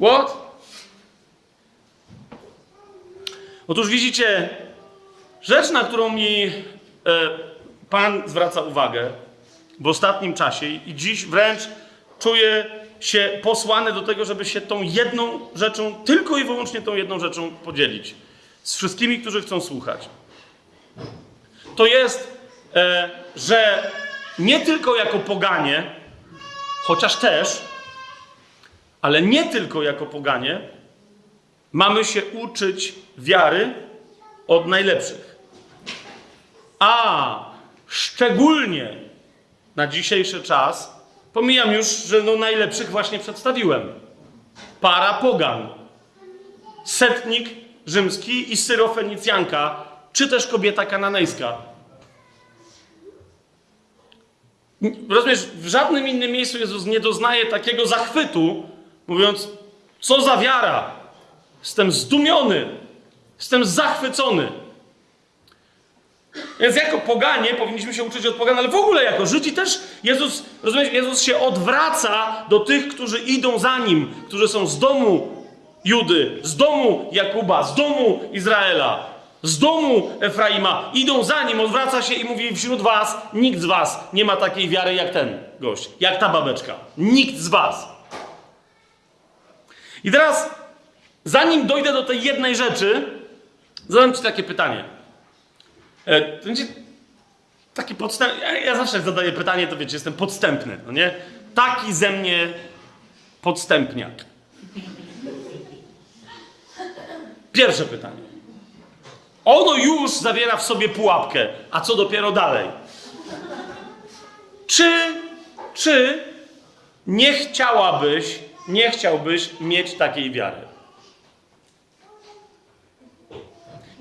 What? Otóż widzicie, rzecz, na którą mi e, Pan zwraca uwagę w ostatnim czasie i dziś wręcz czuję się posłany do tego, żeby się tą jedną rzeczą, tylko i wyłącznie tą jedną rzeczą podzielić z wszystkimi, którzy chcą słuchać. To jest, e, że nie tylko jako poganie, chociaż też, ale nie tylko jako poganie, mamy się uczyć wiary od najlepszych. A szczególnie na dzisiejszy czas, pomijam już, że no najlepszych właśnie przedstawiłem. Para pogan. Setnik rzymski i syrofenicjanka, czy też kobieta kananejska. Rozumiesz, w żadnym innym miejscu Jezus nie doznaje takiego zachwytu, mówiąc, co za wiara. Jestem zdumiony, jestem zachwycony. Więc jako poganie powinniśmy się uczyć od pogan, ale w ogóle jako Żydzi też Jezus, rozumiesz, Jezus się odwraca do tych, którzy idą za Nim, którzy są z domu Judy, z domu Jakuba, z domu Izraela, z domu Efraima. Idą za Nim, odwraca się i mówi wśród was, nikt z was nie ma takiej wiary jak ten gość, jak ta babeczka. Nikt z was. I teraz, zanim dojdę do tej jednej rzeczy, zadam ci takie pytanie. E, To będzie taki podstęp. Ja, ja zawsze zadaję pytanie, to wiecie, jestem podstępny, no nie? Taki ze mnie podstępniak. Pierwsze pytanie. Ono już zawiera w sobie pułapkę, a co dopiero dalej? Czy, czy nie chciałabyś, nie chciałbyś mieć takiej wiary?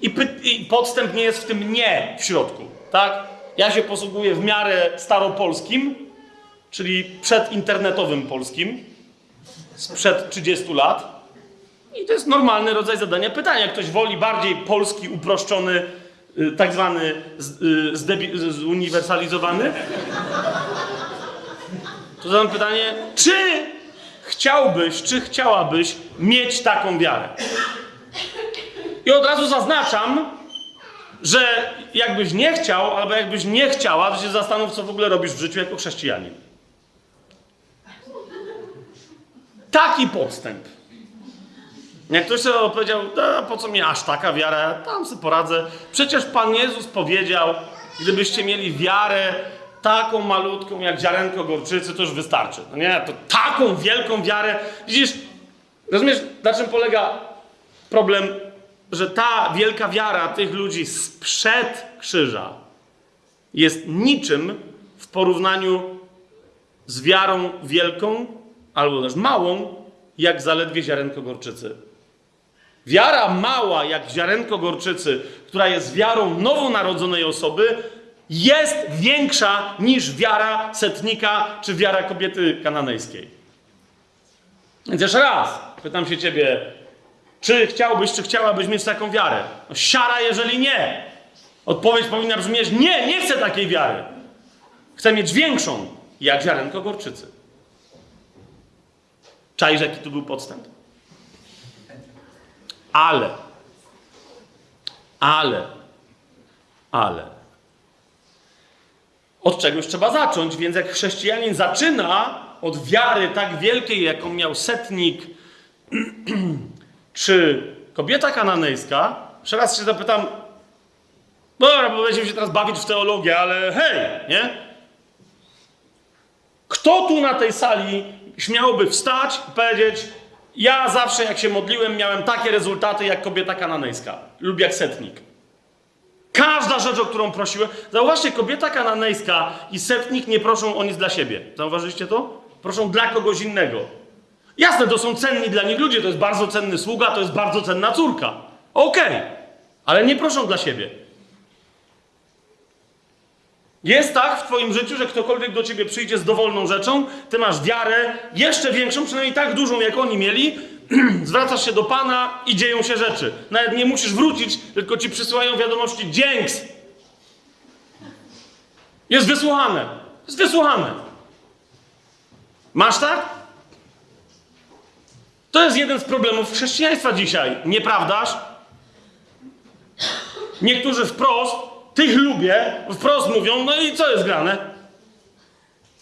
I, I podstęp nie jest w tym nie w środku, tak? Ja się posługuję w miarę staropolskim, czyli przedinternetowym polskim, sprzed 30 lat. I to jest normalny rodzaj zadania pytania. Ktoś woli bardziej polski, uproszczony, y, tak zwany y, zuniwersalizowany. To zadam pytanie, czy chciałbyś, czy chciałabyś mieć taką wiarę? I od razu zaznaczam, że jakbyś nie chciał, albo jakbyś nie chciała, to się zastanów, co w ogóle robisz w życiu jako chrześcijanin. Taki podstęp. Jak ktoś sobie powiedział, "A, po co mi aż taka wiara, tam sobie poradzę. Przecież Pan Jezus powiedział, gdybyście mieli wiarę taką malutką jak ziarenko gorczycy, to już wystarczy. No nie, to taką wielką wiarę. Widzisz, rozumiesz, na czym polega problem, że ta wielka wiara tych ludzi sprzed krzyża jest niczym w porównaniu z wiarą wielką albo też małą, jak zaledwie ziarenko gorczycy. Wiara mała, jak ziarenko gorczycy, która jest wiarą nowonarodzonej osoby, jest większa niż wiara setnika czy wiara kobiety kananejskiej. Więc jeszcze raz pytam się ciebie, czy chciałbyś, czy chciałabyś mieć taką wiarę? No, siara, jeżeli nie. Odpowiedź powinna brzmieć: nie, nie chcę takiej wiary. Chcę mieć większą, jak ziarenko gorczycy. Czaisz, jaki tu był podstęp? Ale, ale, ale. Od czegoś trzeba zacząć, więc jak chrześcijanin zaczyna od wiary tak wielkiej, jaką miał setnik, czy kobieta kananejska, jeszcze raz się zapytam, dobra, bo będziemy się teraz bawić w teologię, ale hej, nie? Kto tu na tej sali śmiałby wstać i powiedzieć, ja zawsze jak się modliłem, miałem takie rezultaty jak kobieta kananejska lub jak setnik. Każda rzecz, o którą prosiłem. Zauważcie, kobieta kananejska i setnik nie proszą o nic dla siebie. Zauważyliście to? Proszą dla kogoś innego. Jasne, to są cenni dla nich ludzie, to jest bardzo cenny sługa, to jest bardzo cenna córka. Okej, ale nie proszą dla siebie. Jest tak w Twoim życiu, że ktokolwiek do Ciebie przyjdzie z dowolną rzeczą, Ty masz wiarę jeszcze większą, przynajmniej tak dużą, jak oni mieli, zwracasz się do Pana i dzieją się rzeczy. Nawet nie musisz wrócić, tylko Ci przysyłają wiadomości dzięks. Jest wysłuchane. Jest wysłuchane. Masz tak? To jest jeden z problemów chrześcijaństwa dzisiaj, nieprawdaż? Niektórzy wprost, tych lubię, wprost mówią, no i co jest grane?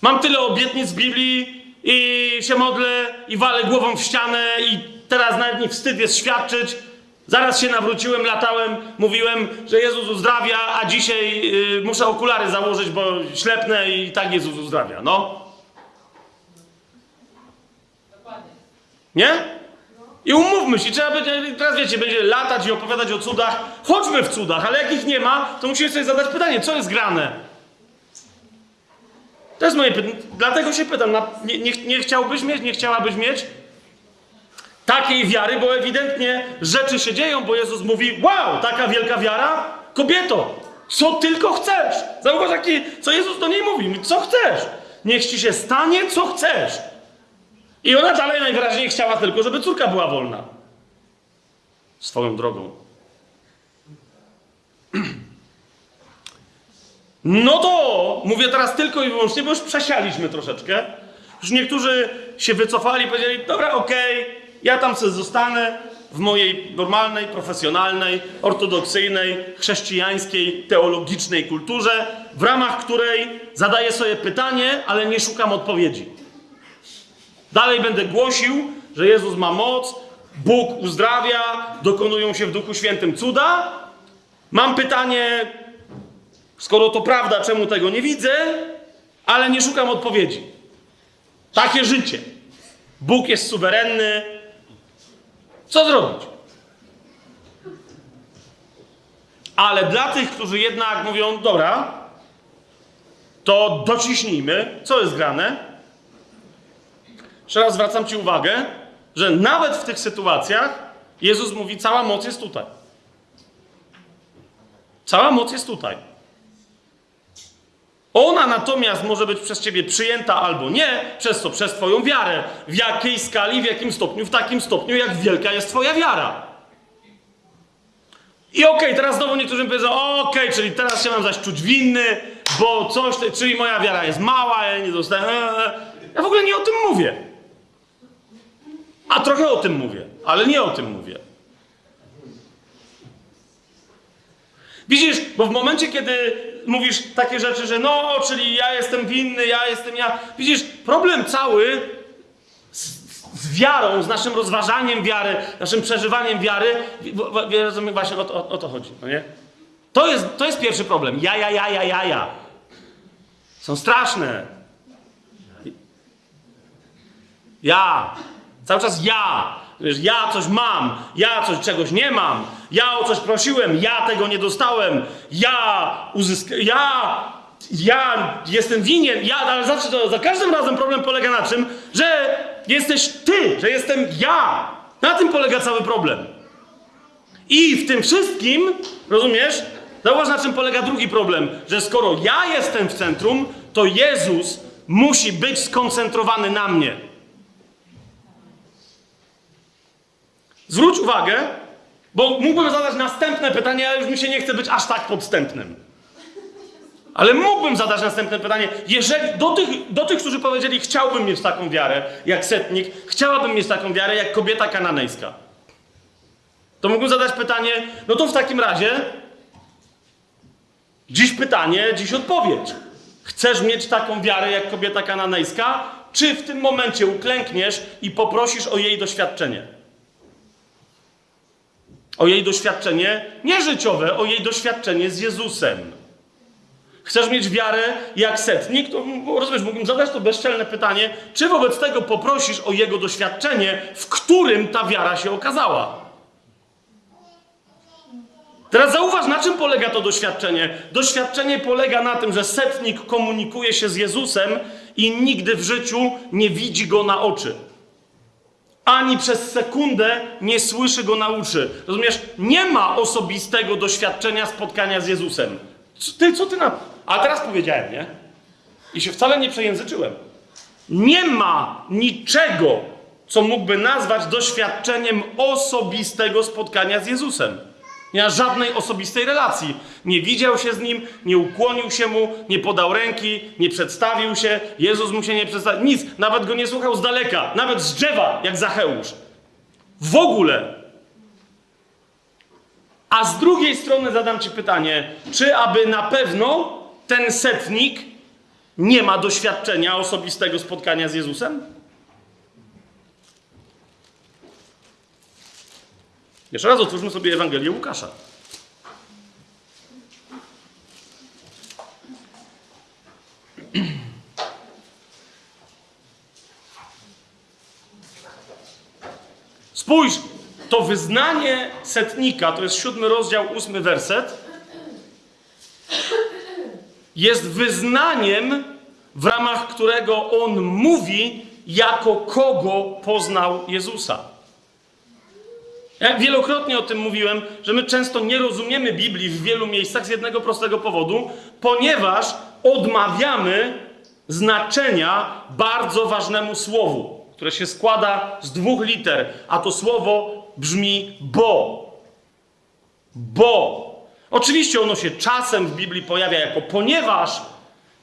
Mam tyle obietnic w Biblii i się modlę i walę głową w ścianę i teraz nawet mi wstyd jest świadczyć. Zaraz się nawróciłem, latałem, mówiłem, że Jezus uzdrawia, a dzisiaj y, muszę okulary założyć, bo ślepnę i tak Jezus uzdrawia. No. Nie? I umówmy się, trzeba będzie, teraz wiecie, będzie latać i opowiadać o cudach. Chodźmy w cudach, ale jak ich nie ma, to musimy sobie zadać pytanie, co jest grane? To jest moje pytanie. Dlatego się pytam, nie, nie, nie chciałbyś mieć, nie chciałabyś mieć takiej wiary, bo ewidentnie rzeczy się dzieją, bo Jezus mówi, wow, taka wielka wiara? Kobieto, co tylko chcesz. Zauważ, jaki, co Jezus do niej mówi, co chcesz. Niech ci się stanie, co chcesz. I ona dalej najwyraźniej chciała tylko, żeby córka była wolna. Swoją drogą. No to mówię teraz tylko i wyłącznie, bo już przesialiśmy troszeczkę. Już niektórzy się wycofali, powiedzieli, dobra, okej, ja tam sobie zostanę w mojej normalnej, profesjonalnej, ortodoksyjnej, chrześcijańskiej, teologicznej kulturze, w ramach której zadaję sobie pytanie, ale nie szukam odpowiedzi. Dalej będę głosił, że Jezus ma moc, Bóg uzdrawia, dokonują się w Duchu Świętym cuda. Mam pytanie, skoro to prawda, czemu tego nie widzę, ale nie szukam odpowiedzi. Takie życie. Bóg jest suwerenny. Co zrobić? Ale dla tych, którzy jednak mówią, dobra, to dociśnijmy, co jest grane. Jeszcze raz zwracam Ci uwagę, że nawet w tych sytuacjach Jezus mówi, cała moc jest tutaj. Cała moc jest tutaj. Ona natomiast może być przez ciebie przyjęta albo nie, przez co? Przez twoją wiarę. W jakiej skali, w jakim stopniu? W takim stopniu, jak wielka jest twoja wiara. I okej, okay, teraz znowu niektórzy powiedzą, okej, okay, czyli teraz się mam zaś czuć winny, bo coś, czyli moja wiara jest mała, ja nie dostałem. Ja w ogóle nie o tym mówię. A trochę o tym mówię, ale nie o tym mówię. Widzisz, bo w momencie, kiedy mówisz takie rzeczy, że no, czyli ja jestem winny, ja jestem ja. Widzisz, problem cały z, wiarą, z naszym rozważaniem wiary, naszym przeżywaniem wiary, właśnie o, o, o to chodzi, no nie? To jest, to jest pierwszy problem. Ja, ja, ja, ja, ja, ja. Są straszne. Ja. Cały czas ja. Wiesz, ja coś mam, ja coś czegoś nie mam, ja o coś prosiłem, ja tego nie dostałem, ja uzyskałem, ja, ja jestem winien, ja, ale zawsze to, za każdym razem problem polega na czym, że jesteś ty, że jestem ja. Na tym polega cały problem. I w tym wszystkim, rozumiesz, zauważ na czym polega drugi problem, że skoro ja jestem w centrum, to Jezus musi być skoncentrowany na mnie. Zwróć uwagę, bo mógłbym zadać następne pytanie, ale już mi się nie chce być aż tak podstępnym. Ale mógłbym zadać następne pytanie. Jeżeli do tych, do tych, którzy powiedzieli, chciałbym mieć taką wiarę jak setnik, chciałabym mieć taką wiarę jak kobieta kananejska, to mógłbym zadać pytanie, no to w takim razie dziś pytanie, dziś odpowiedź. Chcesz mieć taką wiarę jak kobieta kananejska, czy w tym momencie uklękniesz i poprosisz o jej doświadczenie? O jej doświadczenie nie życiowe, o jej doświadczenie z Jezusem. Chcesz mieć wiarę jak setnik? To rozumiesz, mógłbym zadać to bezczelne pytanie, czy wobec tego poprosisz o jego doświadczenie, w którym ta wiara się okazała? Teraz zauważ, na czym polega to doświadczenie. Doświadczenie polega na tym, że setnik komunikuje się z Jezusem i nigdy w życiu nie widzi go na oczy ani przez sekundę nie słyszy go na uszy. Rozumiesz? Nie ma osobistego doświadczenia spotkania z Jezusem. Ty, co ty na... A teraz powiedziałem, nie? I się wcale nie przejęzyczyłem. Nie ma niczego, co mógłby nazwać doświadczeniem osobistego spotkania z Jezusem. Nie ma żadnej osobistej relacji. Nie widział się z nim, nie ukłonił się mu, nie podał ręki, nie przedstawił się. Jezus mu się nie przedstawił. Nic. Nawet go nie słuchał z daleka. Nawet z drzewa, jak Zacheusz. W ogóle. A z drugiej strony zadam Ci pytanie, czy aby na pewno ten setnik nie ma doświadczenia osobistego spotkania z Jezusem? Jeszcze raz otwórzmy sobie Ewangelię Łukasza. Spójrz, to wyznanie setnika, to jest siódmy rozdział, ósmy werset, jest wyznaniem, w ramach którego on mówi, jako kogo poznał Jezusa. Ja wielokrotnie o tym mówiłem, że my często nie rozumiemy Biblii w wielu miejscach z jednego prostego powodu, ponieważ odmawiamy znaczenia bardzo ważnemu słowu, które się składa z dwóch liter, a to słowo brzmi bo. Bo. Oczywiście ono się czasem w Biblii pojawia jako ponieważ,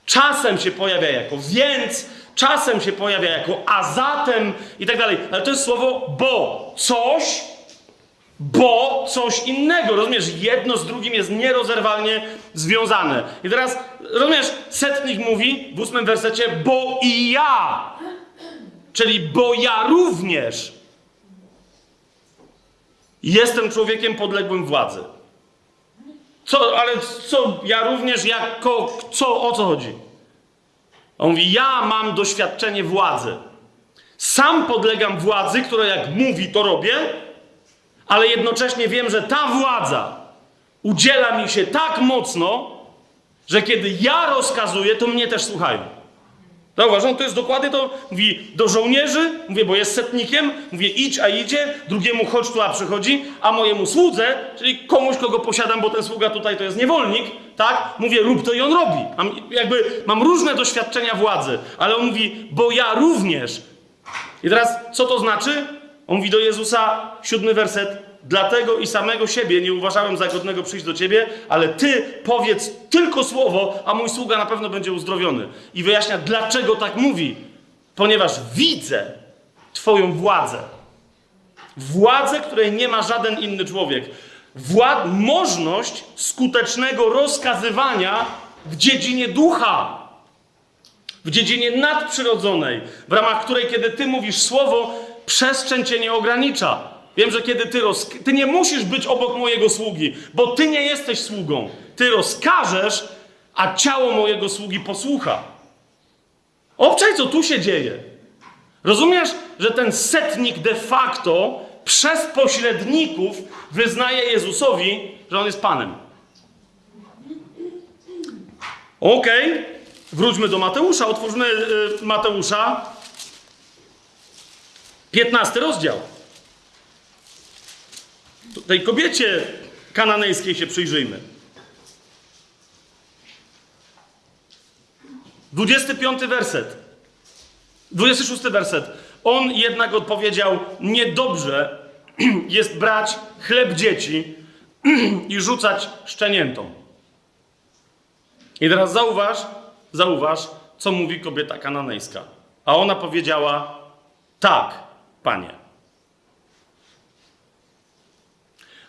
czasem się pojawia jako więc, czasem się pojawia jako a zatem i tak dalej, ale to jest słowo bo. Coś, bo coś innego. Rozumiesz? Jedno z drugim jest nierozerwalnie związane. I teraz, rozumiesz, setnik mówi w ósmym wersecie, bo i ja. Czyli bo ja również jestem człowiekiem podległym władzy. Co, ale co, ja również jako, co, o co chodzi? On mówi, ja mam doświadczenie władzy. Sam podlegam władzy, która jak mówi, to robię, ale jednocześnie wiem, że ta władza udziela mi się tak mocno, że kiedy ja rozkazuję, to mnie też słuchają. Zauważam, to jest dokładnie to, mówi do żołnierzy, mówię, bo jest setnikiem, mówię idź, a idzie, drugiemu chodź tu, a przychodzi, a mojemu słudze, czyli komuś, kogo posiadam, bo ten sługa tutaj to jest niewolnik, tak, mówię rób to i on robi. Mam, jakby mam różne doświadczenia władzy, ale on mówi, bo ja również. I teraz, co to znaczy? On mówi do Jezusa, siódmy werset, Dlatego i samego siebie nie uważałem za godnego przyjść do ciebie, ale ty powiedz tylko słowo, a mój sługa na pewno będzie uzdrowiony. I wyjaśnia, dlaczego tak mówi. Ponieważ widzę Twoją władzę. Władzę, której nie ma żaden inny człowiek. Wład możność skutecznego rozkazywania w dziedzinie ducha. W dziedzinie nadprzyrodzonej, w ramach której, kiedy Ty mówisz słowo, przestrzeń Cię nie ogranicza. Wiem, że kiedy ty, roz... ty nie musisz być obok mojego sługi, bo ty nie jesteś sługą. Ty rozkażesz, a ciało mojego sługi posłucha. Obczaj, co tu się dzieje. Rozumiesz, że ten setnik de facto przez pośredników wyznaje Jezusowi, że on jest Panem. Okej, okay. wróćmy do Mateusza. Otwórzmy y, Mateusza. 15 rozdział tej kobiecie kananejskiej się przyjrzyjmy. 25 werset. 26 werset. On jednak odpowiedział: Niedobrze jest brać chleb dzieci i rzucać szczeniętom. I teraz zauważ, zauważ, co mówi kobieta kananejska. A ona powiedziała: Tak, panie.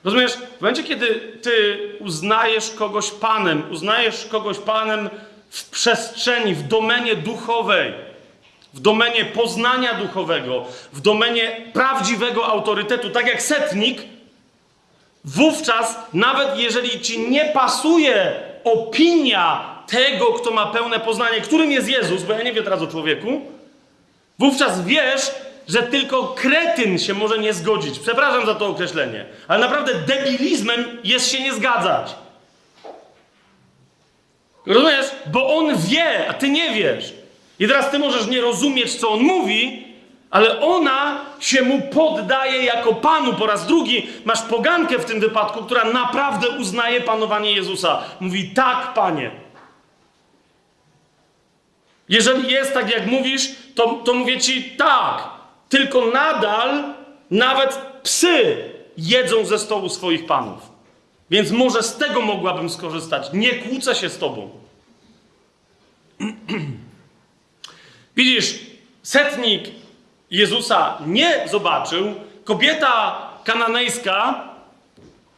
Rozumiesz, w momencie, kiedy ty uznajesz kogoś Panem, uznajesz kogoś Panem w przestrzeni, w domenie duchowej, w domenie poznania duchowego, w domenie prawdziwego autorytetu, tak jak setnik, wówczas, nawet jeżeli ci nie pasuje opinia tego, kto ma pełne poznanie, którym jest Jezus, bo ja nie wiem teraz o człowieku, wówczas wiesz, że tylko kretyn się może nie zgodzić. Przepraszam za to określenie, ale naprawdę debilizmem jest się nie zgadzać. Rozumiesz? Bo on wie, a ty nie wiesz. I teraz ty możesz nie rozumieć, co on mówi, ale ona się mu poddaje jako panu. Po raz drugi masz pogankę w tym wypadku, która naprawdę uznaje panowanie Jezusa. Mówi: Tak, panie. Jeżeli jest tak, jak mówisz, to, to mówię ci tak. Tylko nadal nawet psy jedzą ze stołu swoich panów. Więc może z tego mogłabym skorzystać. Nie kłócę się z tobą. Widzisz, setnik Jezusa nie zobaczył, kobieta kananejska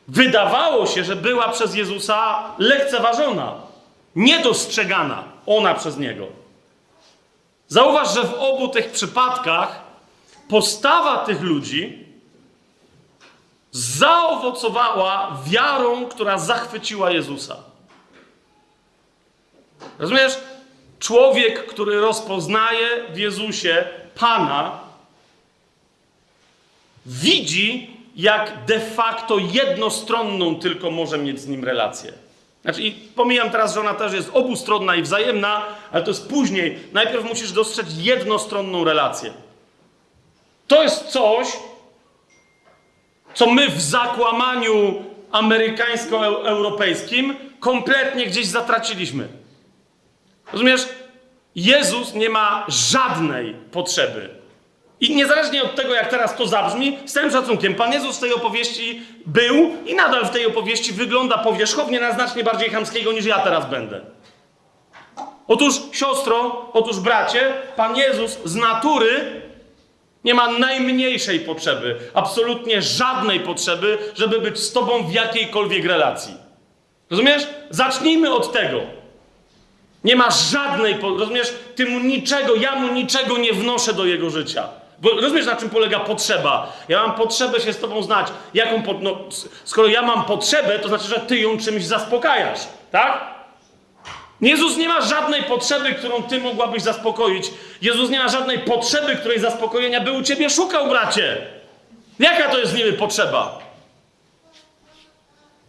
wydawało się, że była przez Jezusa lekceważona, niedostrzegana ona przez niego. Zauważ, że w obu tych przypadkach postawa tych ludzi zaowocowała wiarą, która zachwyciła Jezusa. Rozumiesz? Człowiek, który rozpoznaje w Jezusie Pana, widzi, jak de facto jednostronną tylko może mieć z nim relację. Znaczy, i pomijam teraz, że ona też jest obustronna i wzajemna, ale to jest później. Najpierw musisz dostrzec jednostronną relację. To jest coś, co my w zakłamaniu amerykańsko-europejskim kompletnie gdzieś zatraciliśmy. Rozumiesz? Jezus nie ma żadnej potrzeby. I niezależnie od tego, jak teraz to zabrzmi, z całym szacunkiem, Pan Jezus w tej opowieści był i nadal w tej opowieści wygląda powierzchownie na znacznie bardziej chamskiego niż ja teraz będę. Otóż, siostro, otóż, bracie, Pan Jezus z natury nie ma najmniejszej potrzeby, absolutnie żadnej potrzeby, żeby być z Tobą w jakiejkolwiek relacji. Rozumiesz? Zacznijmy od tego. Nie ma żadnej, rozumiesz? Ty mu niczego, ja mu niczego nie wnoszę do jego życia. Bo rozumiesz, na czym polega potrzeba? Ja mam potrzebę się z tobą znać. Jaką po, no, skoro ja mam potrzebę, to znaczy, że ty ją czymś zaspokajasz, tak? Jezus nie ma żadnej potrzeby, którą ty mogłabyś zaspokoić. Jezus nie ma żadnej potrzeby, której zaspokojenia by u ciebie szukał, bracie. Jaka to jest niby potrzeba?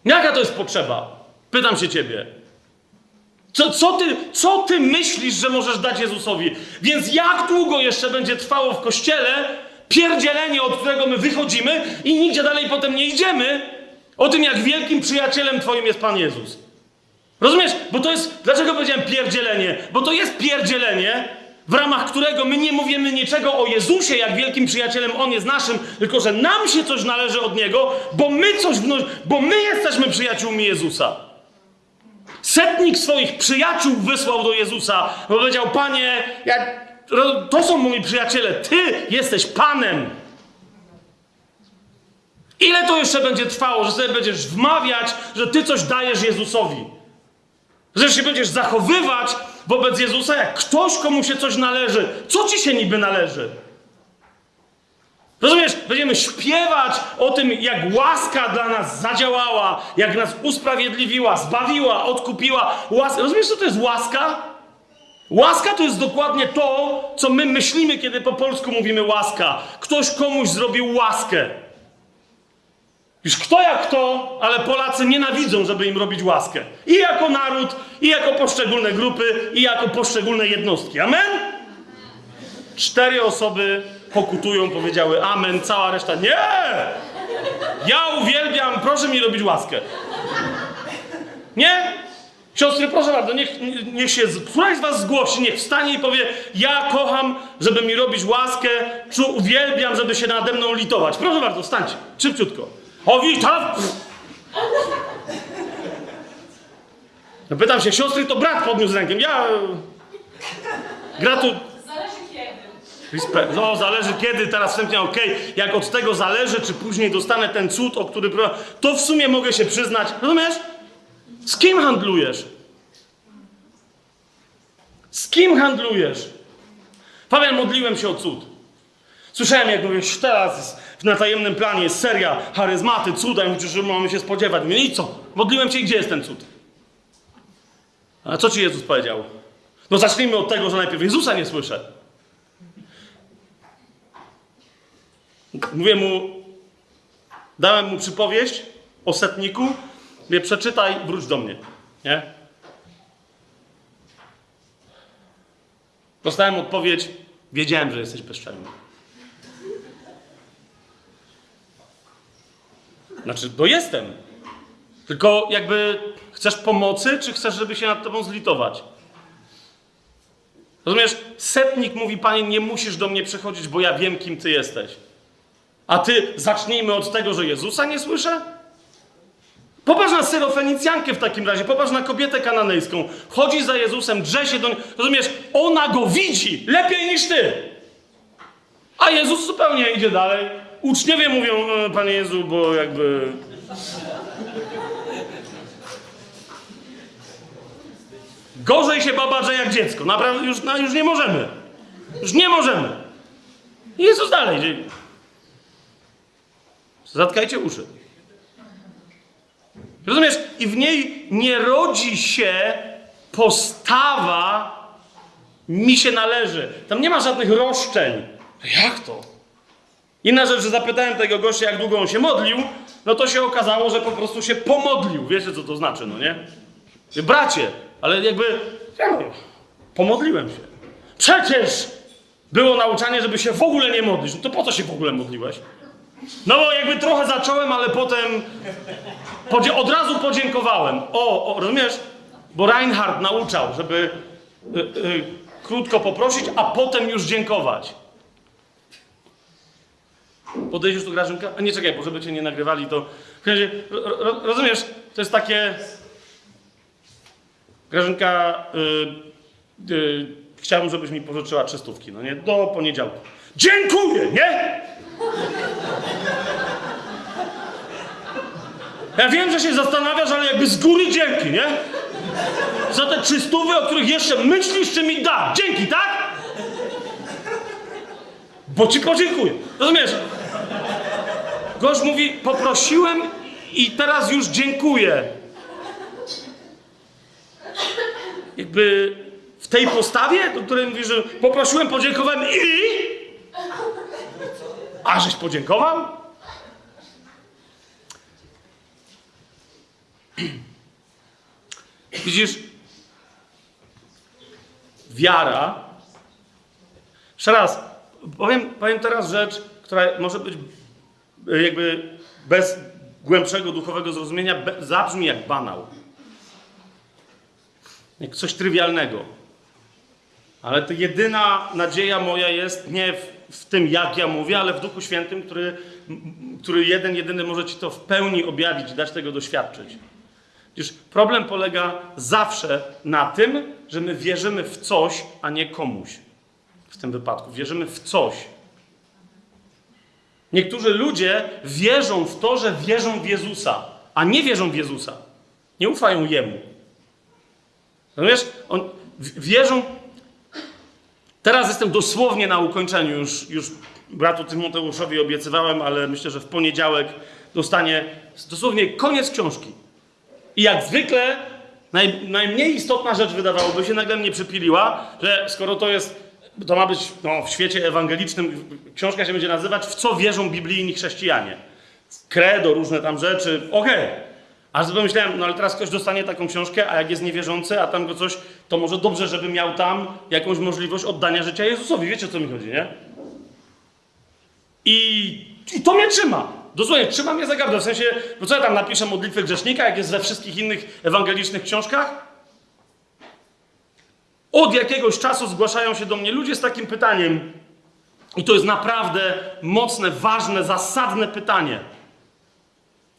Jaka to jest potrzeba? Pytam się ciebie. Co, co, ty, co ty myślisz, że możesz dać Jezusowi? Więc jak długo jeszcze będzie trwało w kościele pierdzielenie, od którego my wychodzimy i nigdzie dalej potem nie idziemy, o tym, jak wielkim przyjacielem twoim jest Pan Jezus? Rozumiesz? Bo to jest. Dlaczego powiedziałem pierdzielenie? Bo to jest pierdzielenie, w ramach którego my nie mówimy niczego o Jezusie, jak wielkim przyjacielem On jest naszym, tylko że nam się coś należy od Niego, bo my coś wno- bo my jesteśmy przyjaciółmi Jezusa. Setnik swoich przyjaciół wysłał do Jezusa, bo powiedział: Panie, ja, to są moi przyjaciele, Ty jesteś Panem. Ile to jeszcze będzie trwało, że sobie będziesz wmawiać, że Ty coś dajesz Jezusowi? Że się będziesz zachowywać wobec Jezusa, jak ktoś, komu się coś należy. Co ci się niby należy? Rozumiesz? Będziemy śpiewać o tym, jak łaska dla nas zadziałała, jak nas usprawiedliwiła, zbawiła, odkupiła. Łas... Rozumiesz, co to jest łaska? Łaska to jest dokładnie to, co my myślimy, kiedy po polsku mówimy łaska. Ktoś komuś zrobił łaskę. Już kto jak kto, ale Polacy nienawidzą, żeby im robić łaskę. I jako naród, i jako poszczególne grupy, i jako poszczególne jednostki. Amen? Cztery osoby pokutują, powiedziały amen, cała reszta nie! Ja uwielbiam, proszę mi robić łaskę. Nie? Siostry, proszę bardzo, niech, niech się, któraś z was zgłosi, niech wstanie i powie, ja kocham, żeby mi robić łaskę, czu, uwielbiam, żeby się nade mną litować. Proszę bardzo, wstańcie, szybciutko. O, witam! No pytam się, siostry, to brat podniósł rękę. Ja... Gratu... Zależy kiedy. No, zależy kiedy, teraz wstępnie, okej, jak od tego zależy, czy później dostanę ten cud, o który... To w sumie mogę się przyznać. Rozumiesz? Z kim handlujesz? Z kim handlujesz? Fabian, modliłem się o cud. Słyszałem, jak mówisz, teraz na tajemnym planie jest seria charyzmaty, cuda, i że mamy się spodziewać. Mówię, i co? Modliłem się gdzie jest ten cud? A co ci Jezus powiedział? No zacznijmy od tego, że najpierw Jezusa nie słyszę. Mówię mu, dałem mu przypowieść o setniku, mówię, przeczytaj, wróć do mnie. Nie? Dostałem odpowiedź, wiedziałem, że jesteś bezczelny. Znaczy, bo jestem. Tylko jakby chcesz pomocy, czy chcesz, żeby się nad tobą zlitować? Rozumiesz? Setnik mówi, panie, nie musisz do mnie przychodzić, bo ja wiem, kim ty jesteś. A ty zacznijmy od tego, że Jezusa nie słyszę? Popatrz na syrofenicjankę w takim razie, popatrz na kobietę kananejską. Chodzi za Jezusem, drze się do niej. Rozumiesz? Ona go widzi lepiej niż ty. A Jezus zupełnie idzie dalej. Uczniowie mówią, e, Panie Jezu, bo jakby... Gorzej się babaże jak dziecko. Naprawdę już, no, już nie możemy. Już nie możemy. Jezus dalej. Zatkajcie uszy. Rozumiesz? I w niej nie rodzi się postawa mi się należy. Tam nie ma żadnych roszczeń. Jak to? Inna rzecz, że zapytałem tego gościa, jak długo on się modlił, no to się okazało, że po prostu się pomodlił. Wiecie, co to znaczy, no nie? Bracie, ale jakby... Pomodliłem się. Przecież było nauczanie, żeby się w ogóle nie modlić. No to po co się w ogóle modliłeś? No bo jakby trochę zacząłem, ale potem od razu podziękowałem. O, o, rozumiesz? Bo Reinhardt nauczał, żeby y, y, krótko poprosić, a potem już dziękować. Podejdziesz tu Grażynka? A nie czekaj, bo żeby cię nie nagrywali, to... w razie, ro, ro, rozumiesz? To jest takie... Grażynka, y, y, chciałbym, żebyś mi pożyczyła trzystówki, no nie? Do poniedziałku. Dziękuję, nie? Ja wiem, że się zastanawiasz, ale jakby z góry dzięki, nie? Za te trzystówy, o których jeszcze myślisz, czy mi da. Dzięki, tak? Bo ci podziękuję. Rozumiesz? Gość mówi, poprosiłem i teraz już dziękuję. Jakby w tej postawie, do której mówi, że poprosiłem, podziękowałem i... A żeś podziękował? Widzisz, wiara. Jeszcze raz, powiem, powiem teraz rzecz, która może być jakby bez głębszego duchowego zrozumienia, zabrzmi jak banał. Jak coś trywialnego. Ale to jedyna nadzieja moja jest nie w, w tym, jak ja mówię, ale w Duchu Świętym, który, który jeden, jedyny może ci to w pełni objawić, dać tego doświadczyć. Widzisz, problem polega zawsze na tym, że my wierzymy w coś, a nie komuś. W tym wypadku wierzymy w coś. Niektórzy ludzie wierzą w to, że wierzą w Jezusa, a nie wierzą w Jezusa. Nie ufają Jemu. Rozumiesz? On, wierzą. Teraz jestem dosłownie na ukończeniu. Już, już bratu Tymoteuszowi obiecywałem, ale myślę, że w poniedziałek dostanie dosłownie koniec książki. I jak zwykle naj, najmniej istotna rzecz wydawałoby się nagle mnie przypiliła, że skoro to jest, to ma być no, w świecie ewangelicznym, książka się będzie nazywać W co wierzą biblijni chrześcijanie. Credo, różne tam rzeczy, okej. A sobie myślałem, no ale teraz ktoś dostanie taką książkę, a jak jest niewierzący, a tam go coś, to może dobrze, żeby miał tam jakąś możliwość oddania życia Jezusowi. Wiecie, o co mi chodzi, nie? I, I to mnie trzyma. Dosłownie, trzyma mnie za gardło. W sensie, bo co ja tam napiszę modlitwę grzesznika, jak jest we wszystkich innych ewangelicznych książkach? Od jakiegoś czasu zgłaszają się do mnie ludzie z takim pytaniem. I to jest naprawdę mocne, ważne, zasadne pytanie.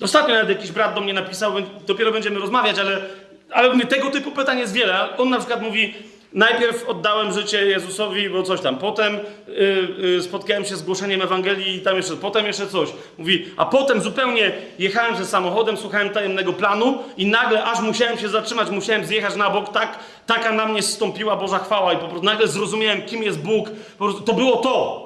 Ostatnio nawet jakiś brat do mnie napisał, dopiero będziemy rozmawiać, ale, ale tego typu pytań jest wiele. On na przykład mówi, najpierw oddałem życie Jezusowi, bo coś tam, potem y, y, spotkałem się z głoszeniem Ewangelii i tam jeszcze, potem jeszcze coś. Mówi, a potem zupełnie jechałem ze samochodem, słuchałem tajemnego planu i nagle aż musiałem się zatrzymać, musiałem zjechać na bok, tak, taka na mnie zstąpiła Boża chwała i po prostu nagle zrozumiałem, kim jest Bóg. Prostu to było to.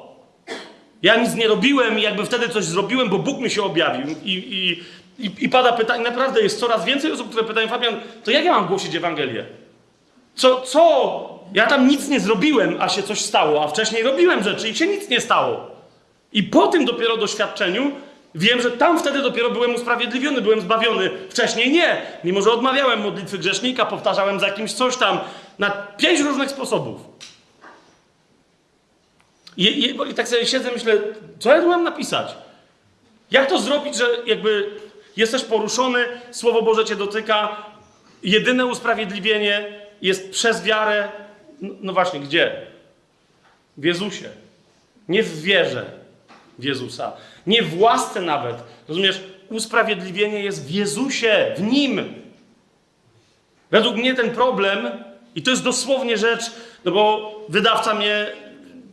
Ja nic nie robiłem i jakby wtedy coś zrobiłem, bo Bóg mi się objawił. I, i, i, i pada pytanie, naprawdę jest coraz więcej osób, które pytają, Fabian, to jak ja mam głosić Ewangelię? Co, co? Ja tam nic nie zrobiłem, a się coś stało, a wcześniej robiłem rzeczy i się nic nie stało. I po tym dopiero doświadczeniu wiem, że tam wtedy dopiero byłem usprawiedliwiony, byłem zbawiony. Wcześniej nie. Mimo, że odmawiałem modlitwy grzesznika, powtarzałem za jakimś coś tam na pięć różnych sposobów. I, i, I tak sobie siedzę, myślę, co ja tu mam napisać? Jak to zrobić, że jakby jesteś poruszony, Słowo Boże cię dotyka, jedyne usprawiedliwienie jest przez wiarę. No, no właśnie, gdzie? W Jezusie. Nie w wierze w Jezusa. Nie w łasce nawet. Rozumiesz? Usprawiedliwienie jest w Jezusie, w Nim. Według mnie ten problem, i to jest dosłownie rzecz, no bo wydawca mnie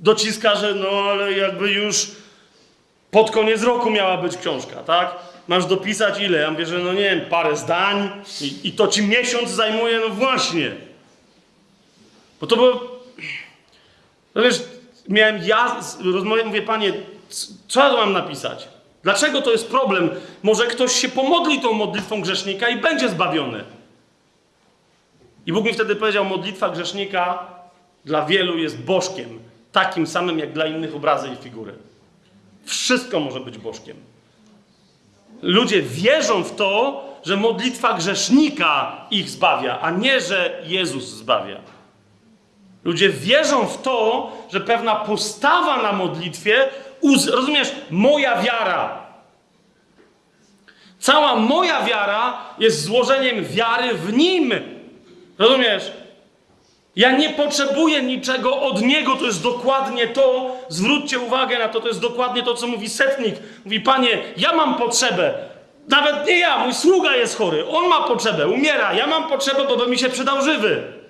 dociska, że no ale jakby już Pod koniec roku miała być książka, tak? Masz dopisać ile? Ja mówię, że no nie wiem, parę zdań i, i to ci miesiąc zajmuje, no właśnie. Bo to było... No wiesz, miałem ja rozmowę, mówię, panie, co ja mam napisać? Dlaczego to jest problem? Może ktoś się pomodli tą modlitwą grzesznika i będzie zbawiony. I Bóg mi wtedy powiedział, modlitwa grzesznika dla wielu jest bożkiem, takim samym jak dla innych obrazy i figury. Wszystko może być bożkiem. Ludzie wierzą w to, że modlitwa grzesznika ich zbawia, a nie, że Jezus zbawia. Ludzie wierzą w to, że pewna postawa na modlitwie, rozumiesz, moja wiara. Cała moja wiara jest złożeniem wiary w Nim. Rozumiesz? Ja nie potrzebuję niczego od Niego, to jest dokładnie to. Zwróćcie uwagę na to, to jest dokładnie to, co mówi setnik. Mówi, Panie, ja mam potrzebę. Nawet nie ja, mój sługa jest chory. On ma potrzebę, umiera. Ja mam potrzebę, bo by mi się przydał żywy.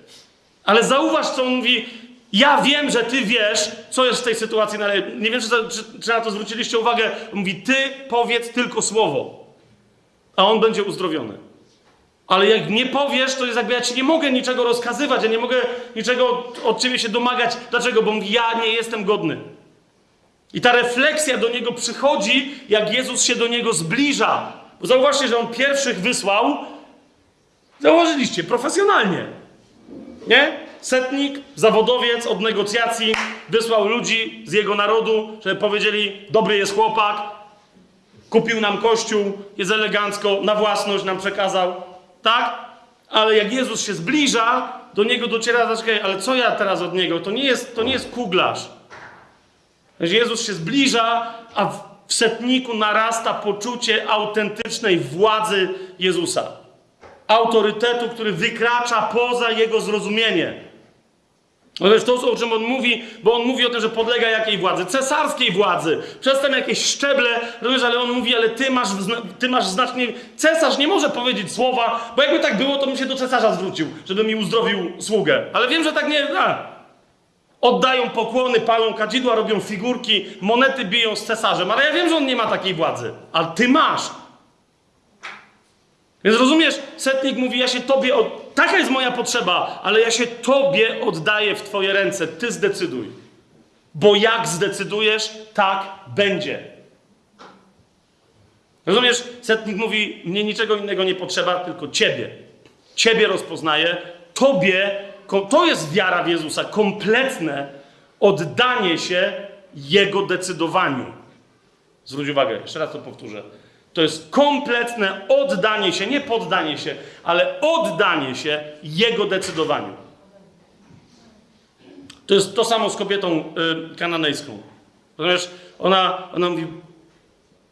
Ale zauważ, co on mówi. Ja wiem, że ty wiesz, co jest w tej sytuacji, no ale nie wiem, czy, czy, czy na to zwróciliście uwagę. Mówi, ty powiedz tylko słowo, a on będzie uzdrowiony. Ale jak nie powiesz, to jest jakby ja ci nie mogę niczego rozkazywać, ja nie mogę niczego od, ciebie się domagać. Dlaczego? Bo mówi, ja nie jestem godny. I ta refleksja do niego przychodzi, jak Jezus się do niego zbliża. Bo zauważcie, że on pierwszych wysłał, zauważyliście, profesjonalnie. Nie? Setnik, zawodowiec od negocjacji wysłał ludzi z jego narodu, żeby powiedzieli: Dobry jest chłopak, kupił nam kościół, jest elegancko, na własność nam przekazał. Tak? Ale jak Jezus się zbliża, do niego dociera, zaczekaj, ale co ja teraz od niego? To nie jest, to nie jest kuglarz. Jezus się zbliża, a w setniku narasta poczucie autentycznej władzy Jezusa autorytetu, który wykracza poza jego zrozumienie. No wiesz, to, o czym on mówi, bo on mówi o tym, że podlega jakiej władzy? Cesarskiej władzy. Przedtem jakieś szczeble, rozumiesz, ale on mówi, ale ty masz, ty masz znacznie... Cesarz nie może powiedzieć słowa, bo jakby tak było, to bym się do cesarza zwrócił, żeby mi uzdrowił sługę. Ale wiem, że tak nie... A. Oddają pokłony, palą kadzidła, robią figurki, monety biją z cesarzem, ale ja wiem, że on nie ma takiej władzy. Ale ty masz. Więc rozumiesz, setnik mówi, ja się tobie, od... taka jest moja potrzeba, ale ja się tobie oddaję w twoje ręce, ty zdecyduj. Bo jak zdecydujesz, tak będzie. Rozumiesz, setnik mówi, mnie niczego innego nie potrzeba, tylko ciebie. Ciebie rozpoznaję, tobie, to jest wiara w Jezusa, kompletne oddanie się Jego decydowaniu. Zwróć uwagę, jeszcze raz to powtórzę. To jest kompletne oddanie się, nie poddanie się, ale oddanie się Jego decydowaniu. To jest to samo z kobietą y, kananejską. Ponieważ ona, ona mówi,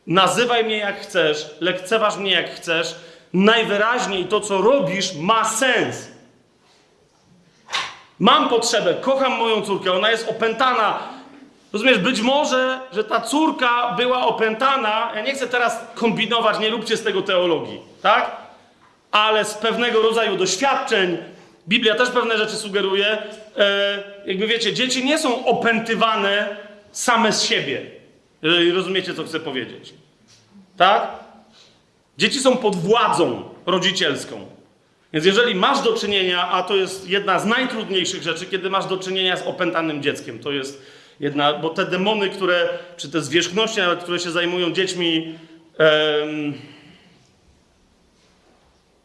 nazywaj mnie jak chcesz, lekceważ mnie jak chcesz, najwyraźniej to, co robisz, ma sens. Mam potrzebę, kocham moją córkę, ona jest opętana. Rozumiesz, być może, że ta córka była opętana, ja nie chcę teraz kombinować, nie róbcie z tego teologii, tak? Ale z pewnego rodzaju doświadczeń, Biblia też pewne rzeczy sugeruje, e, jakby wiecie, dzieci nie są opętywane same z siebie, jeżeli rozumiecie, co chcę powiedzieć. Tak? Dzieci są pod władzą rodzicielską. Więc jeżeli masz do czynienia, a to jest jedna z najtrudniejszych rzeczy, kiedy masz do czynienia z opętanym dzieckiem, to jest jedna, bo te demony, które, czy te zwierzchności nawet, które się zajmują dziećmi, em,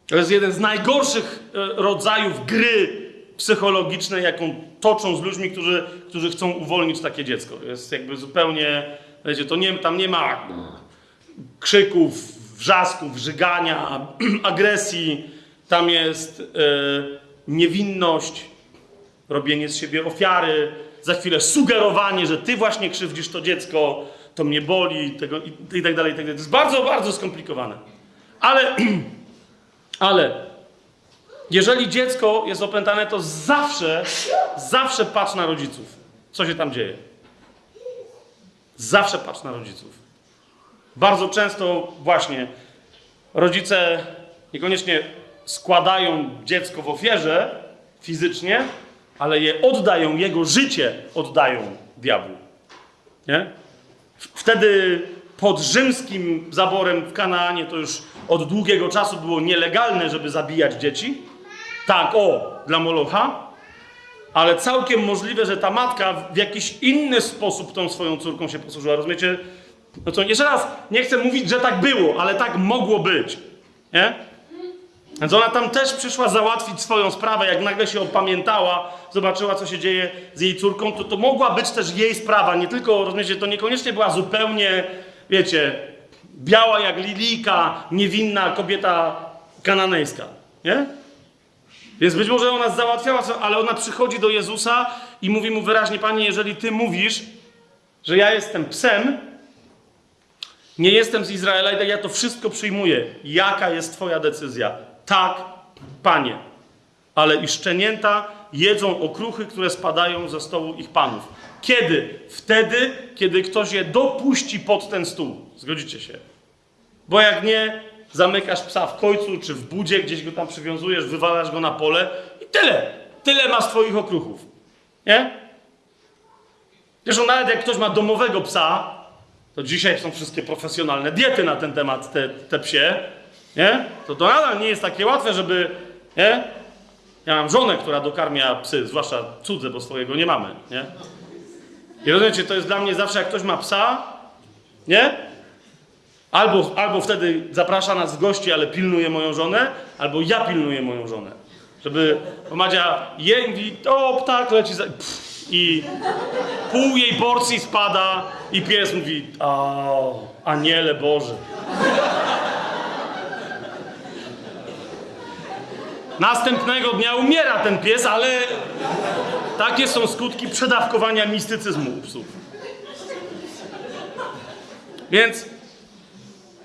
to jest jeden z najgorszych e, rodzajów gry psychologicznej, jaką toczą z ludźmi, którzy, którzy chcą uwolnić takie dziecko. Jest jakby zupełnie, wiecie, to nie, tam nie ma krzyków, wrzasków, żygania, agresji. Tam jest e, niewinność, robienie z siebie ofiary, za chwilę sugerowanie, że ty właśnie krzywdzisz to dziecko, to mnie boli, tego, i, i tak dalej, i tak dalej. To jest bardzo, bardzo skomplikowane. Ale, ale, jeżeli dziecko jest opętane, to zawsze, zawsze patrz na rodziców. Co się tam dzieje? Zawsze patrz na rodziców. Bardzo często właśnie rodzice niekoniecznie składają dziecko w ofierze fizycznie, ale je oddają, jego życie oddają diabłu. Nie? Wtedy pod rzymskim zaborem w Kanaanie to już od długiego czasu było nielegalne, żeby zabijać dzieci. Tak, o, dla Molocha. Ale całkiem możliwe, że ta matka w jakiś inny sposób tą swoją córką się posłużyła. Rozumiecie? No to jeszcze raz, nie chcę mówić, że tak było, ale tak mogło być. Nie? Więc ona tam też przyszła załatwić swoją sprawę, jak nagle się opamiętała, zobaczyła, co się dzieje z jej córką, to to mogła być też jej sprawa, nie tylko, rozumiecie, to niekoniecznie była zupełnie, wiecie, biała jak lilika, niewinna kobieta kananejska, nie? Więc być może ona załatwiała, ale ona przychodzi do Jezusa i mówi mu wyraźnie, Panie, jeżeli Ty mówisz, że ja jestem psem, nie jestem z Izraela ja to wszystko przyjmuję. Jaka jest Twoja decyzja? Tak, Panie. Ale i szczenięta jedzą okruchy, które spadają ze stołu ich panów. Kiedy? Wtedy, kiedy ktoś je dopuści pod ten stół. Zgodzicie się? Bo jak nie, zamykasz psa w końcu czy w budzie, gdzieś go tam przywiązujesz, wywalasz go na pole i tyle. Tyle masz twoich okruchów. Nie? Zresztą nawet jak ktoś ma domowego psa, to dzisiaj są wszystkie profesjonalne diety na ten temat, te, te psie, nie? To to nadal nie jest takie łatwe, żeby, nie? Ja mam żonę, która dokarmia psy, zwłaszcza cudze, bo swojego nie mamy, nie? I rozumiecie, to jest dla mnie zawsze, jak ktoś ma psa, nie? Albo, albo wtedy zaprasza nas gości, ale pilnuje moją żonę, albo ja pilnuję moją żonę. Żeby Madzia je i mówi, o, ptak leci za... Pff, I pół jej porcji spada i pies mówi, o, aniele Boże. Następnego dnia umiera ten pies, ale takie są skutki przedawkowania mistycyzmu u psów. Więc